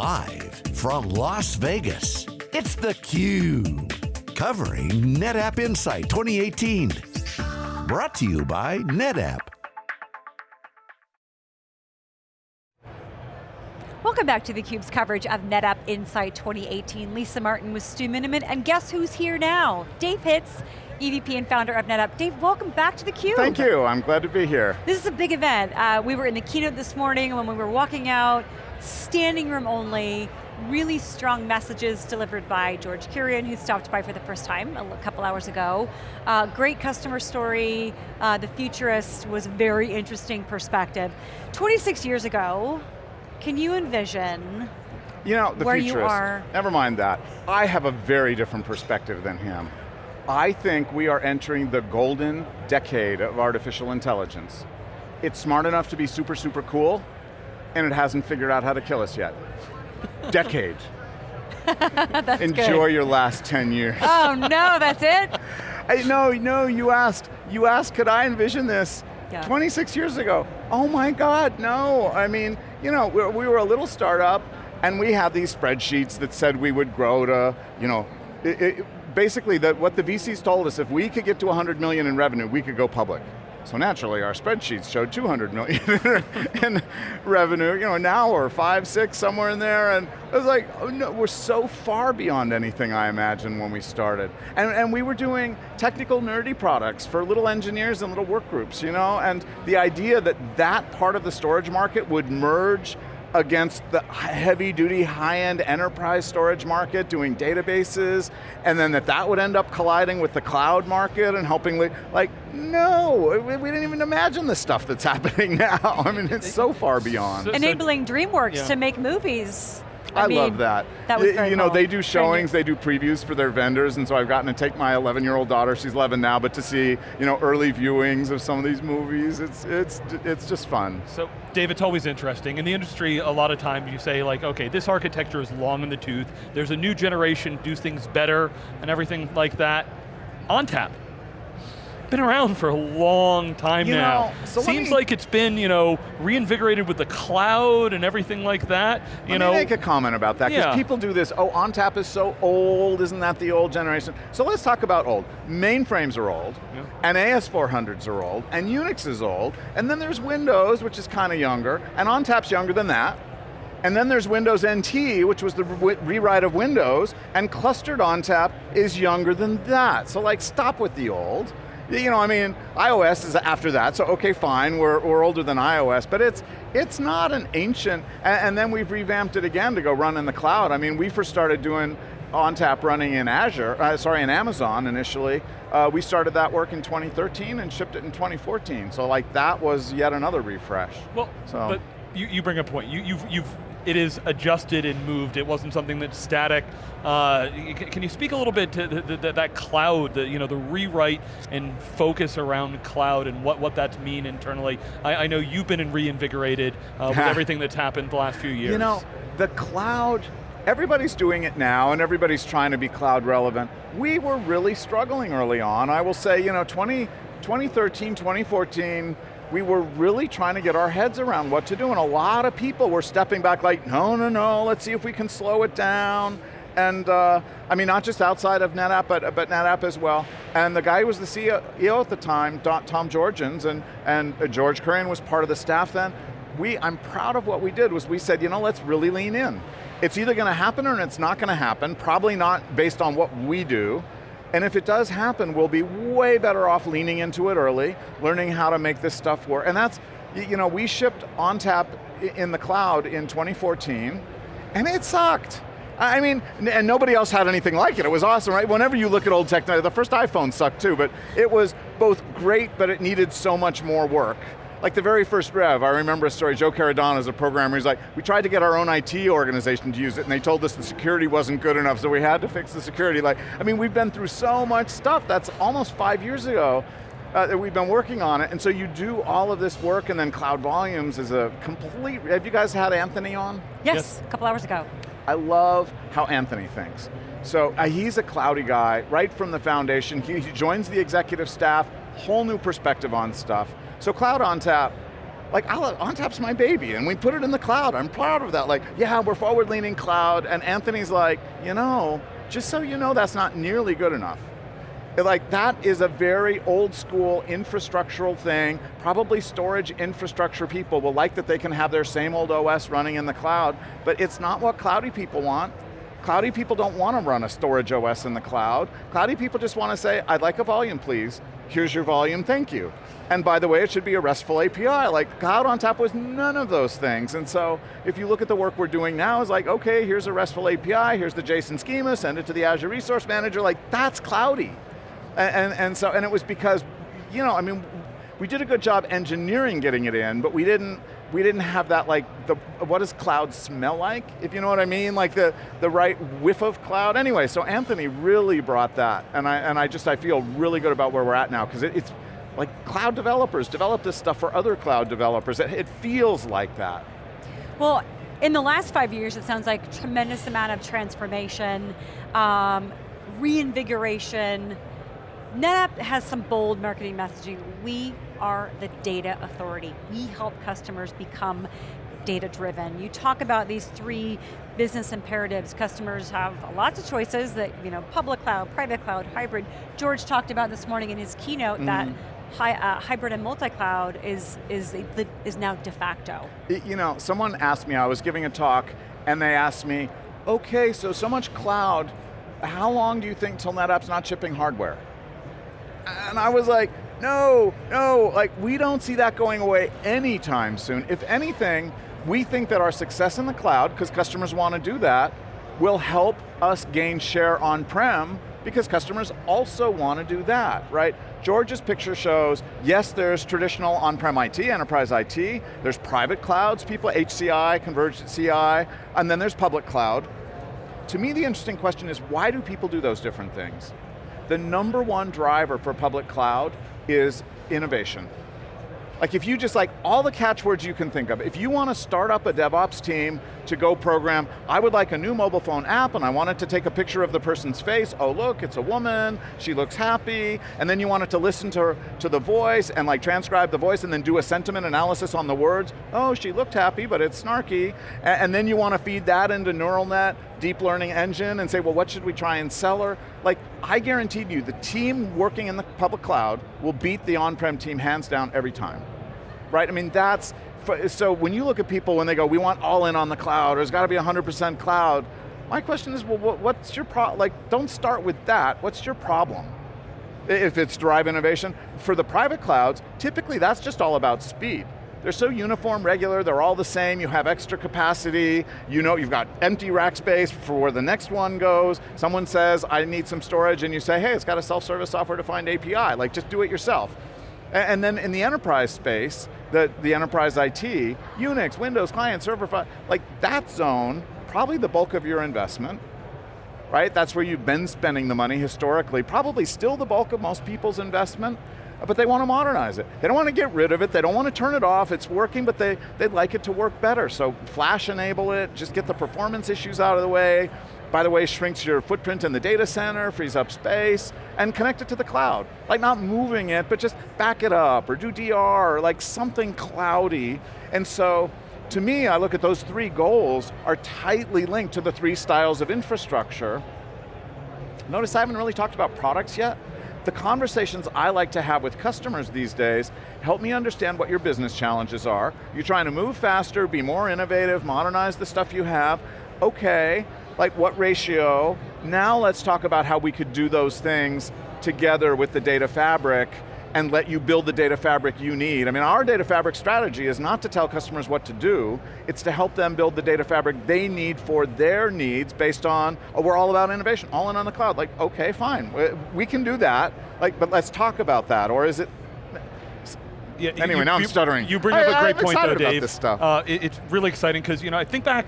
Live from Las Vegas, it's theCUBE. Covering NetApp Insight 2018. Brought to you by NetApp. Welcome back to theCUBE's coverage of NetApp Insight 2018. Lisa Martin with Stu Miniman, and guess who's here now? Dave Hitz, EVP and founder of NetApp. Dave, welcome back to theCUBE. Thank you, I'm glad to be here. This is a big event. Uh, we were in the keynote this morning when we were walking out, standing room only, really strong messages delivered by George Kurian, who stopped by for the first time a couple hours ago. Uh, great customer story, uh, the futurist was a very interesting perspective. 26 years ago, can you envision you know, the where futurist, you are? Never mind that. I have a very different perspective than him. I think we are entering the golden decade of artificial intelligence. It's smart enough to be super, super cool, and it hasn't figured out how to kill us yet. decade. Enjoy good. your last 10 years. Oh no, that's it? I, no, no, you asked, you asked could I envision this Yeah. 26 years ago. Oh my God, no. I mean, you know, we we were a little startup and we had these spreadsheets that said we would grow to, you know, it, it, basically that what the VCs told us, if we could get to 100 million in revenue, we could go public. So naturally, our spreadsheets showed 200 million in revenue. You know, now we're five, six, somewhere in there, and it was like, oh no, we're so far beyond anything I imagined when we started. And, and we were doing technical nerdy products for little engineers and little work groups, you know? And the idea that that part of the storage market would merge against the heavy duty, high-end enterprise storage market doing databases, and then that that would end up colliding with the cloud market and helping, like, no, we, we didn't even imagine the stuff that's happening now. I mean, it's so far beyond. Enabling DreamWorks Yeah. to make movies. I, mean, love that. That was Y- very You know, cool. they do showings, they do previews for their vendors, and so I've gotten to take my 11-year-old daughter, she's 11 now, but to see, you know, early viewings of some of these movies, it's, it's, it's just fun. So, Dave, it's always interesting. In the industry, a lot of times you say like, okay, this architecture is long in the tooth, there's a new generation, do things better, and everything like that. ONTAP, been around for a long time You now. know, so Seems me- like it's been, you know, reinvigorated with the cloud and everything like that. You Let know, me make a comment about that, because Yeah. people do this, oh, ONTAP is so old, isn't that the old generation? So let's talk about old. Mainframes are old, Yeah. and AS400s are old, and Unix is old, and then there's Windows, which is kind of younger, and ONTAP's younger than that, and then there's Windows NT, which was the re rewrite of Windows, and clustered ONTAP is younger than that. So like, stop with the old. You know, I mean, iOS is after that, so okay, fine, we're, we're older than iOS, but it's, it's not an ancient, and, and then we've revamped it again to go run in the cloud. I mean, we first started doing ONTAP running in Azure, uh, sorry, in Amazon initially. Uh, we started that work in 2013 and shipped it in 2014, so like that was yet another refresh. Well, So- but you, you bring a point. You, you've, you've, it is adjusted and moved. It wasn't something that's static. Uh, can you speak a little bit to the, the, that cloud, the, you know, the rewrite and focus around cloud and what, what that's mean internally? I, I know you've been reinvigorated uh, with everything that's happened the last few years. You know, the cloud, everybody's doing it now and everybody's trying to be cloud relevant. We were really struggling early on. I will say, you know, 20, 2013, 2014, we were really trying to get our heads around what to do and a lot of people were stepping back like, no, no, no, let's see if we can slow it down. And uh, I mean, not just outside of NetApp, but, but NetApp as well. And the guy who was the CEO at the time, Tom Georgens, and, and uh, George Kurian was part of the staff then. We, I'm proud of what we did, was we said, you know, let's really lean in. It's either going to happen or it's not going to happen, probably not based on what we do. And if it does happen, we'll be way better off leaning into it early, learning how to make this stuff work. And that's, you know, we shipped ONTAP in the cloud in 2014, and it sucked. I mean, and nobody else had anything like it. It was awesome, right? Whenever you look at old technology, the first iPhone sucked too, but it was both great, but it needed so much more work. Like the very first Rev, I remember a story, Joe Caradonna is a programmer, he's like, we tried to get our own IT organization to use it and they told us the security wasn't good enough, so we had to fix the security. Like, I mean, we've been through so much stuff, that's almost five years ago uh, that we've been working on it, and so you do all of this work and then Cloud Volumes is a complete, have you guys had Anthony on? Yes, Yes. a couple hours ago. I love how Anthony thinks. So uh, he's a cloudy guy, right from the foundation. He, he joins the executive staff, whole new perspective on stuff. So Cloud ONTAP, like I'll, ONTAP's my baby, and we put it in the cloud. I'm proud of that. Like, yeah, we're forward-leaning cloud, and Anthony's like, you know, just so you know, that's not nearly good enough. Like that is a very old school infrastructural thing. Probably storage infrastructure people will like that they can have their same old OS running in the cloud, but it's not what cloudy people want. Cloudy people don't want to run a storage OS in the cloud. Cloudy people just want to say, I'd like a volume please. Here's your volume, thank you. And by the way, it should be a RESTful API. Like Cloud ONTAP was none of those things. And so if you look at the work we're doing now, it's like, okay, here's a RESTful API, here's the JSON schema, send it to the Azure Resource Manager, like that's cloudy. And, and, and so, and it was because, you know, I mean, we did a good job engineering getting it in, but we didn't, we didn't have that like, the, what does cloud smell like? If you know what I mean, like the, the right whiff of cloud. Anyway, so Anthony really brought that, and I, and I just, I feel really good about where we're at now, because it, it's, like cloud developers develop this stuff for other cloud developers. It, it feels like that. Well, in the last five years, it sounds like tremendous amount of transformation, um, reinvigoration, NetApp has some bold marketing messaging. We are the data authority. We help customers become data driven. You talk about these three business imperatives. Customers have lots of choices that, you know, public cloud, private cloud, hybrid. George talked about this morning in his keynote mm -hmm. that Hi, uh, hybrid and multi-cloud is, is, is now de facto. You know, someone asked me, I was giving a talk, and they asked me, okay, so so much cloud, how long do you think till NetApp's not shipping hardware? And I was like, no, no, like we don't see that going away anytime soon. If anything, we think that our success in the cloud, because customers want to do that, will help us gain share on-prem because customers also want to do that, right? George's picture shows, yes, there's traditional on-prem IT, enterprise IT, there's private clouds, people, HCI, converged CI, and then there's public cloud. To me, the interesting question is, why do people do those different things? The number one driver for public cloud is innovation. Like if you just like, all the catchwords you can think of, if you want to start up a DevOps team to go program, I would like a new mobile phone app and I want it to take a picture of the person's face, oh look, it's a woman, she looks happy, and then you want it to listen to, her, to the voice and like transcribe the voice and then do a sentiment analysis on the words, oh she looked happy but it's snarky, and, and then you want to feed that into neural net, deep learning engine and say, well what should we try and sell her? Like, I guaranteed you, the team working in the public cloud will beat the on-prem team hands down every time right? I mean, that's, so when you look at people when they go, we want all in on the cloud, or it's got to be 100% cloud, my question is, well, what's your problem? Like, don't start with that. What's your problem? If it's drive innovation. For the private clouds, typically that's just all about speed. They're so uniform, regular, they're all the same, you have extra capacity, you know you've got empty rack space for where the next one goes, someone says, I need some storage, and you say, hey, it's got a self-service software-defined API, like just do it yourself. And then in the enterprise space, the, the enterprise IT, Unix, Windows, client, server, like that zone, probably the bulk of your investment, right? That's where you've been spending the money historically, probably still the bulk of most people's investment, but they want to modernize it. They don't want to get rid of it, they don't want to turn it off, it's working, but they, they'd like it to work better. So flash enable it, just get the performance issues out of the way, by the way, shrinks your footprint in the data center, frees up space, and connect it to the cloud. Like not moving it, but just back it up, or do DR, or like something cloudy. And so, to me, I look at those three goals are tightly linked to the three styles of infrastructure. Notice I haven't really talked about products yet. The conversations I like to have with customers these days help me understand what your business challenges are. You're trying to move faster, be more innovative, modernize the stuff you have. Okay, like what ratio. Now let's talk about how we could do those things together with the data fabric and let you build the data fabric you need. I mean, our data fabric strategy is not to tell customers what to do, it's to help them build the data fabric they need for their needs based on, oh, we're all about innovation, all in on the cloud. Like, okay, fine, we can do that, like, but let's talk about that, or is it, yeah, anyway, you, now I'm stuttering. You bring up a great I'm point though, Dave. This stuff. Uh, it, it's really exciting because you know I think back,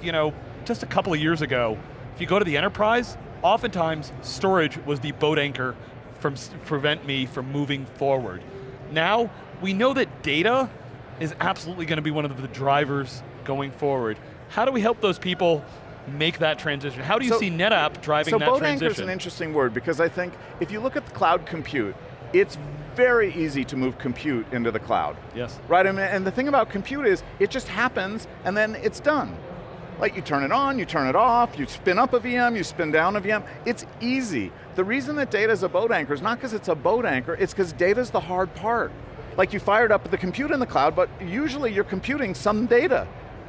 you know, just a couple of years ago, if you go to the enterprise, oftentimes storage was the boat anchor from prevent me from moving forward. Now, we know that data is absolutely going to be one of the drivers going forward. How do we help those people make that transition? How do you so, see NetApp driving so that transition? So boat anchor is an interesting word because I think if you look at the cloud compute, it's very easy to move compute into the cloud. Yes. Right, and, and the thing about compute is, it just happens and then it's done. Like you turn it on, you turn it off, you spin up a VM, you spin down a VM, it's easy. The reason that data is a boat anchor is not because it's a boat anchor, it's because data is the hard part. Like you fired up the compute in the cloud, but usually you're computing some data.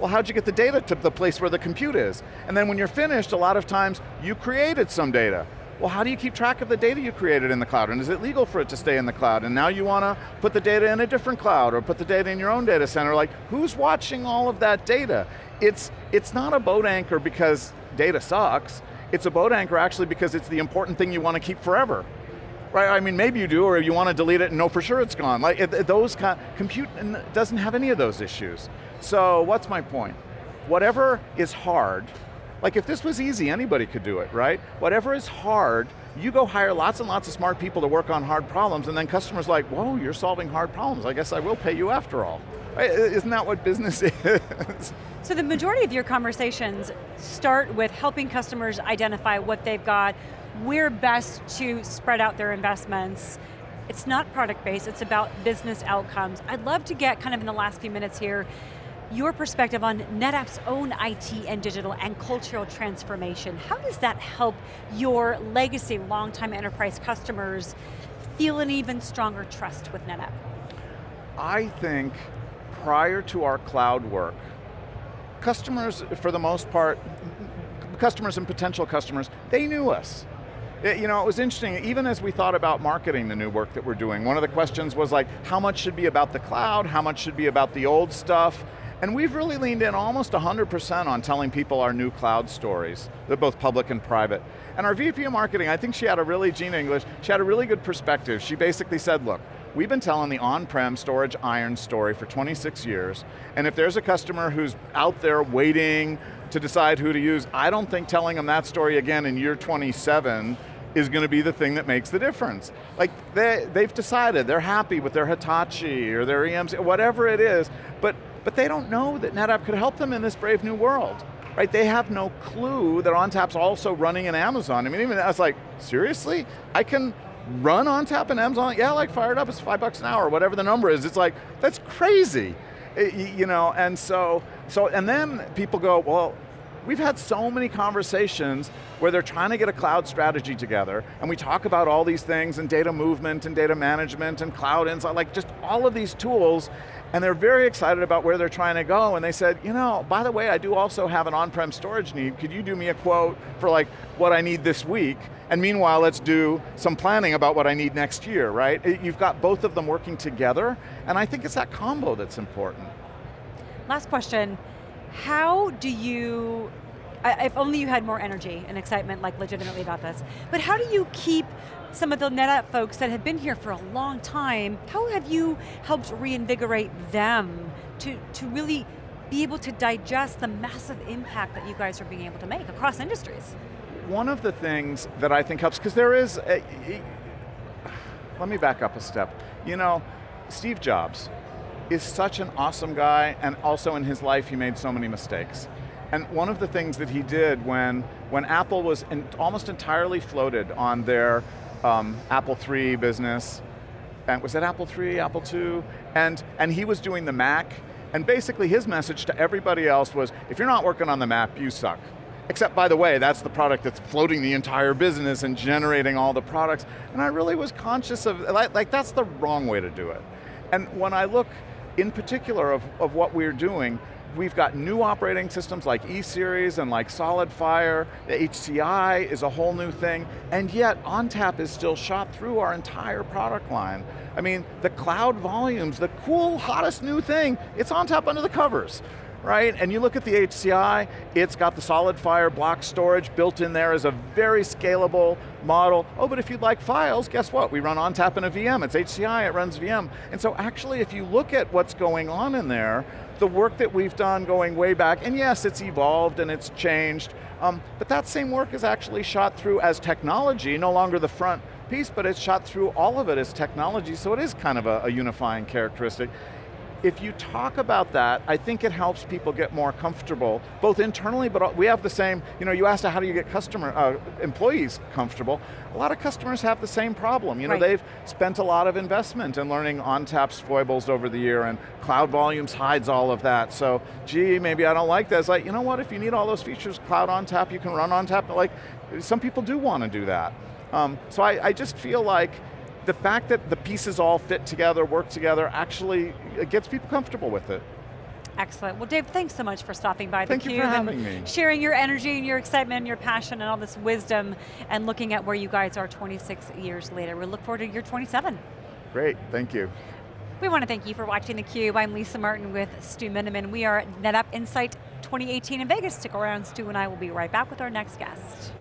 Well, how'd you get the data to the place where the compute is? And then when you're finished, a lot of times you created some data. Well, how do you keep track of the data you created in the cloud? And is it legal for it to stay in the cloud? And now you want to put the data in a different cloud or put the data in your own data center. Like, who's watching all of that data? It's, it's not a boat anchor because data sucks. It's a boat anchor actually because it's the important thing you want to keep forever right? I mean, maybe you do, or you want to delete it and know for sure it's gone. Like it, those kind, compute doesn't have any of those issues. So what's my point? Whatever is hard, like if this was easy, anybody could do it, right? Whatever is hard, you go hire lots and lots of smart people to work on hard problems, and then customers like, whoa, you're solving hard problems. I guess I will pay you after all. Isn't that what business is? So the majority of your conversations start with helping customers identify what they've got, where best to spread out their investments. It's not product-based, it's about business outcomes. I'd love to get, kind of in the last few minutes here, your perspective on NetApp's own IT and digital and cultural transformation. How does that help your legacy, long-time enterprise customers feel an even stronger trust with NetApp? I think prior to our cloud work, customers, for the most part, customers and potential customers, they knew us. It, you know, it was interesting, even as we thought about marketing the new work that we're doing, one of the questions was like, how much should be about the cloud, how much should be about the old stuff, and we've really leaned in almost 100% on telling people our new cloud stories. They're both public and private. And our VP of marketing, I think she had a really, Gina English, she had a really good perspective. She basically said, look, we've been telling the on-prem storage iron story for 26 years, and if there's a customer who's out there waiting to decide who to use, I don't think telling them that story again in year 27 is going to be the thing that makes the difference. Like, they, they've decided, they're happy with their Hitachi or their EMC, whatever it is, but, but they don't know that NetApp could help them in this brave new world. Right, they have no clue that ONTAP's also running in Amazon. I mean, even I was like, seriously? I can run ONTAP in Amazon? Yeah, like fire it up, it's five bucks an hour, whatever the number is. It's like, that's crazy. Eh, it, you know, and so, so, and then people go, well, We've had so many conversations where they're trying to get a cloud strategy together, and we talk about all these things, and data movement, and data management, and cloud insight, like just all of these tools, and they're very excited about where they're trying to go, and they said, you know, by the way, I do also have an on-prem storage need, could you do me a quote for like what I need this week? And meanwhile, let's do some planning about what I need next year, right? You've got both of them working together, and I think it's that combo that's important. Last question, how do you, if only you had more energy and excitement like legitimately about this, but how do you keep some of the NetApp folks that have been here for a long time, how have you helped reinvigorate them to, to really be able to digest the massive impact that you guys are being able to make across industries? One of the things that I think helps, because there is, a, let me back up a step. You know, Steve Jobs, is such an awesome guy, and also in his life he made so many mistakes. And one of the things that he did when, when Apple was in, almost entirely floated on their um, Apple III business, and was it Apple III, Apple II? And, and he was doing the Mac, and basically his message to everybody else was, if you're not working on the Mac, you suck. Except, by the way, that's the product that's floating the entire business and generating all the products. And I really was conscious of, like, like that's the wrong way to do it. And when I look in particular of, of what we're doing, we've got new operating systems like E-Series and like SolidFire, HCI is a whole new thing, and yet ONTAP is still shot through our entire product line. I mean, the cloud volumes, the cool, hottest new thing, it's ONTAP under the covers right? And you look at the HCI, it's got the SolidFire block storage built in there as a very scalable model. Oh, but if you'd like files, guess what? We run ONTAP in a VM, it's HCI, it runs VM. And so actually, if you look at what's going on in there, the work that we've done going way back, and yes, it's evolved and it's changed, um, but that same work is actually shot through as technology, no longer the front piece, but it's shot through all of it as technology, so it is kind of a, a unifying characteristic if you talk about that, I think it helps people get more comfortable, both internally, but we have the same, you know, you asked how do you get customer, uh, employees comfortable. A lot of customers have the same problem. You know, right. they've spent a lot of investment in learning ONTAP's foibles over the year, and Cloud Volumes hides all of that. So, gee, maybe I don't like that. It's like, you know what, if you need all those features, Cloud ONTAP, you can run ONTAP. Like, some people do want to do that. Um, so I, I just feel like the fact that the pieces all fit together, work together, actually gets people comfortable with it. Excellent. Well, Dave, thanks so much for stopping by Thank theCUBE you for having and me. sharing your energy and your excitement and your passion and all this wisdom and looking at where you guys are 26 years later. We look forward to year 27. Great, thank you. We want to thank you for watching theCUBE. I'm Lisa Martin with Stu Miniman. We are at NetApp Insight 2018 in Vegas. Stick around, Stu and I will be right back with our next guest.